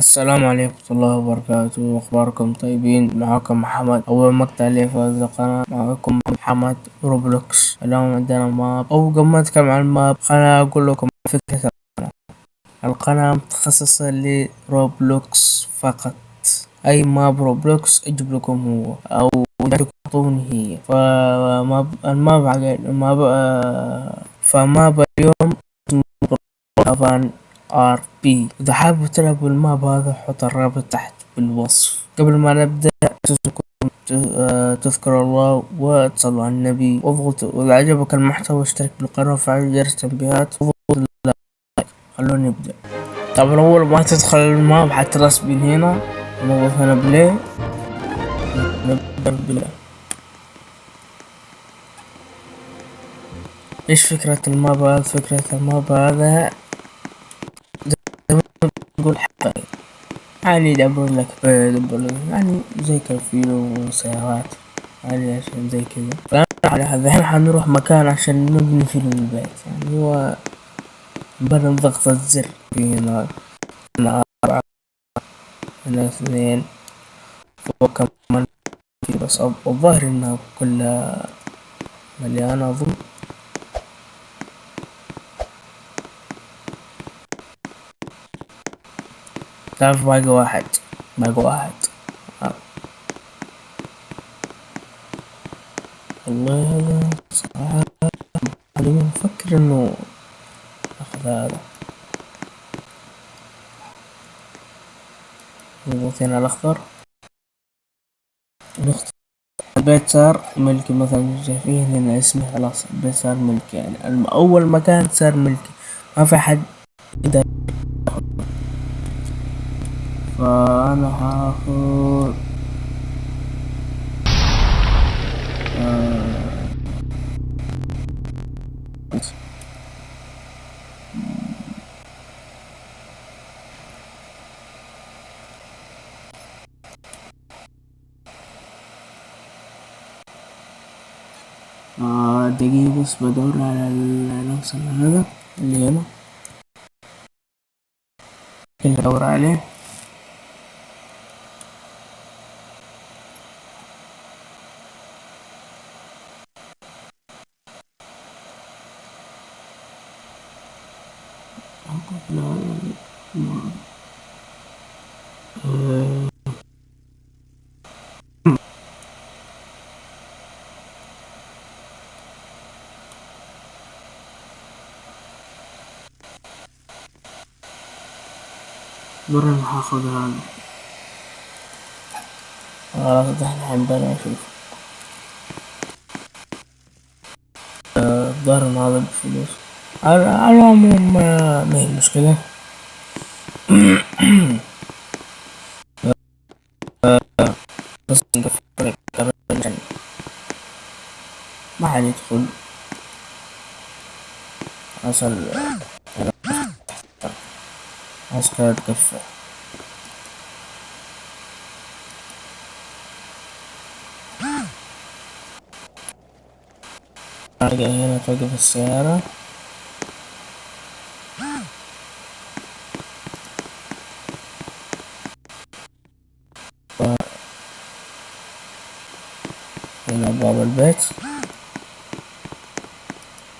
السلام عليكم ورحمة الله وبركاته. أخباركم طيبين؟ معاكم محمد. أول مقطع لي في هذه القناة. معاكم محمد Roblox. اليوم عندنا map أو قبل ما أتكلم عن ال map. خليني أقول لكم فكرة القناة. القناة متخصصة ل Roblox فقط. أي map Roblox أجيب لكم هو أو تعطوني هي. فماب الماب الماب فماب اليوم طبعا RP إذا حابب تلعبوا ال map هذا حط الرابط تحت بالوصف. قبل ما نبدأ تذكروا الله وتصلوا على النبي. واضغطوا واذا عجبك المحتوى اشترك بالقناة وفعل جرس التنبيهات واضغط like خلونا نبدأ. طبعا اول ما تدخل ال map حت respawn هنا. نضغط هنا play. نبدأ play. إيش فكرة الماب هذا؟ فكرة الماب هذا حقائق يعني يدبر لك يدبر لك. يعني زي كرفيلو وسيارات يعني عشان زي كذا. فأنا هذا الحين حنروح مكان عشان نبني فيه البيت. يعني هو بدل ضغطة زر في هنا أربعة هنا اثنين فوق كمان في بس الظاهر إنها كلها مليانة أظن تعرف باقي واحد. باقي واحد. آه. والله هذا صراحة مفكر إنه أخذ هذا. نضغط هنا الأخضر. نختار البيت صار ملكي مثلا شايفين هنا اسمي خلاص البيت صار ملكي. يعني أول مكان صار ملكي. ما في حد يقدر آه دقيقة بس بدور على العنصر هذا اللي هنا. بدور عليه. مرة راح آخذ هذا. خلاص دحين الحين بلا أشوف الظاهر ان هذا بفلوس. على العموم ما هي مشكلة بس نقفل ما حد يدخل. أصل عسكر تقفل ارجع هنا توقف السيارة هنا باب البيت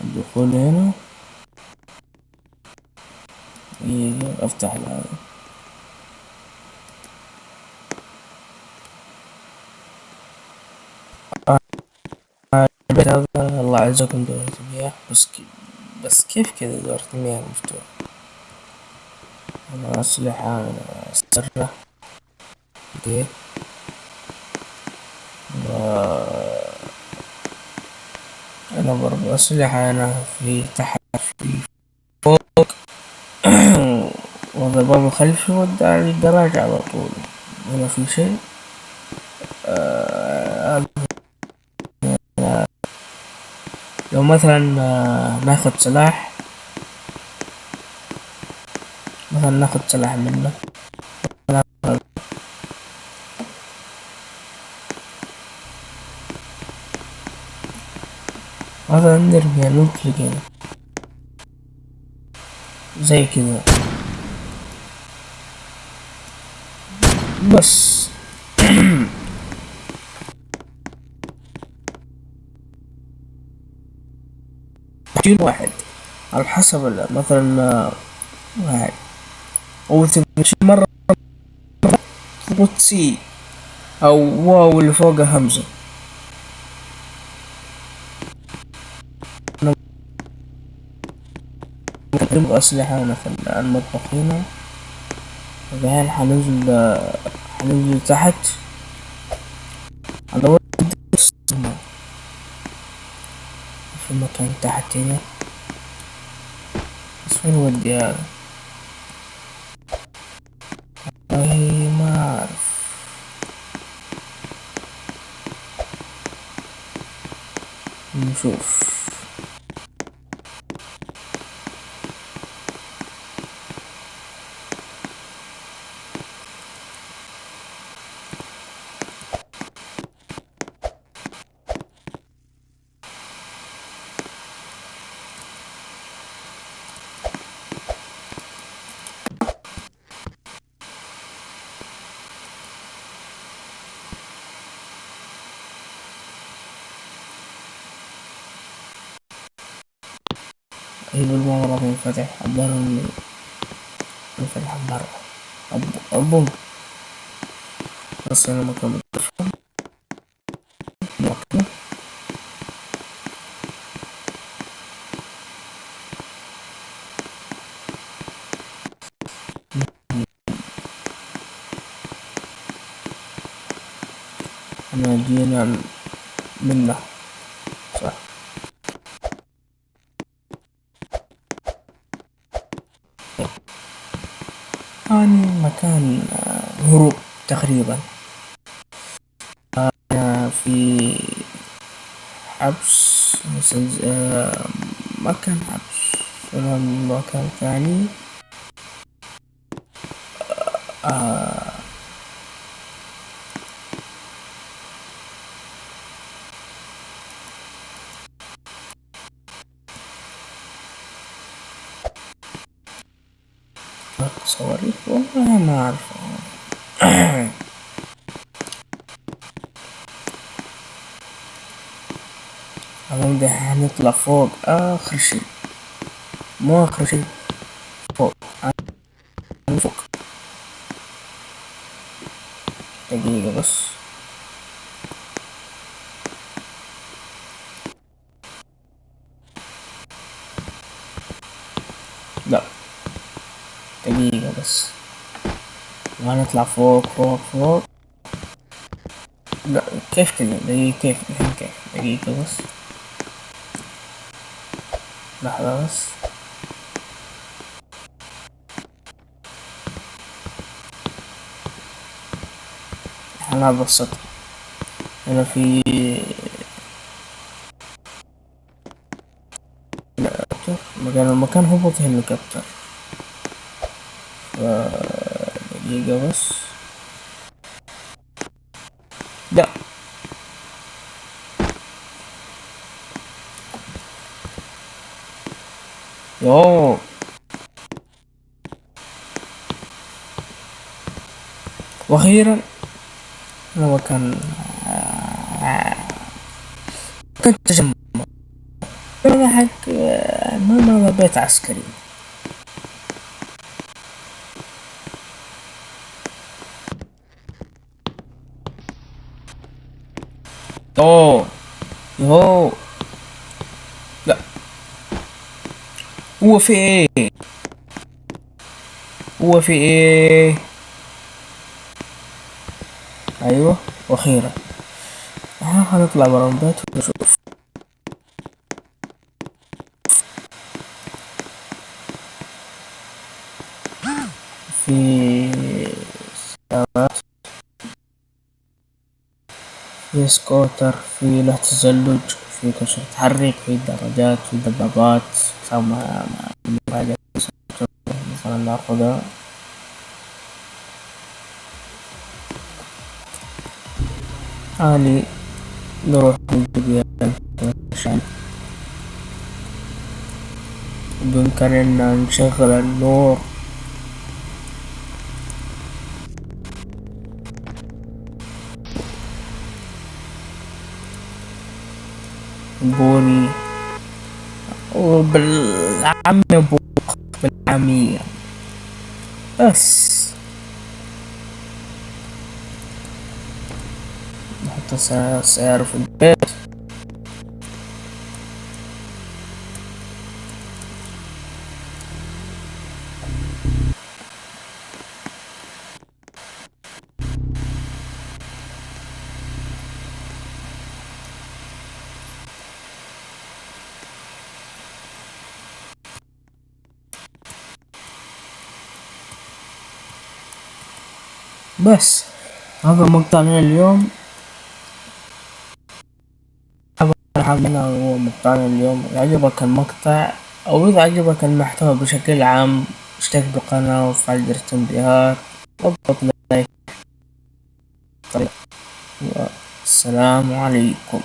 الدخول هنا أفتح هذا البيت هذا الله عزكم دورة المياه بس كي بس كيف كذا دورة المياه مفتوحة أنا أسلحة أنا سرة أوكي. أنا برضو أسلحة أنا في تحت في فوق الخلفي ودى على الدراج على طول؟ هنا في شيء؟ آه لو مثلا ناخد سلاح مثلا ناخد سلاح منه. مثلا نرمي نطلق هنا زي كذا بس. تحتين واحد. على حسب مثلا آه، واحد. أو تمشي مرة تضغط سي أو واو اللي فوقها همزة. نبغى أسلحة في المطبخ هنا. بعدين حننزل آه، حننزل تحت. هندور في مكان تحت هنا. بس وين ودي هذا والله ما أعرف. نشوف. هي بالمرة منفتح إنه منفتح أب- أبوم بس مكان الطفل مكان أنا جينا منه يعني مكان آه، هروب تقريبا. أنا في حبس آه، مكان حبس. مكان ثاني. آه، صواريخ والله ما أعرف المهم ده هنطلع فوق آخر شيء مو آخر شيء فوق فوق دقيقة بس لا دقيقة بس وهنطلع فوق فوق فوق. لا كيف كذا؟ دقيقة كيف؟ الحين كيف؟ دقيقة بس. لحظة بس. أنا بسط هنا في مكان المكان هبط هليكوبتر دقيقة بس. لا. يوه وأخيرا هذا مكان كنت تجمع حق ما بيت عسكري. اوه يوه لا هو في إيه هو في إيه أيوه وأخيرا هنطلع برا البيت ونشوف في سكوتر في له تزلج في كل شيء تحرك في درجات في دبابات سما حاجة مثلا ناخذها اني نروح نجيب عشان بإمكاننا نشغل النور. بوري وبالعامية بوخ بالعامية بس. نحط سعر في البيت. بس هذا مقطعنا اليوم. هو مقطعنا اليوم. عجبك المقطع أو إذا عجبك المحتوى بشكل عام اشترك بالقناة وفعل جرس التنبيهات. واضغط لايك السلام عليكم.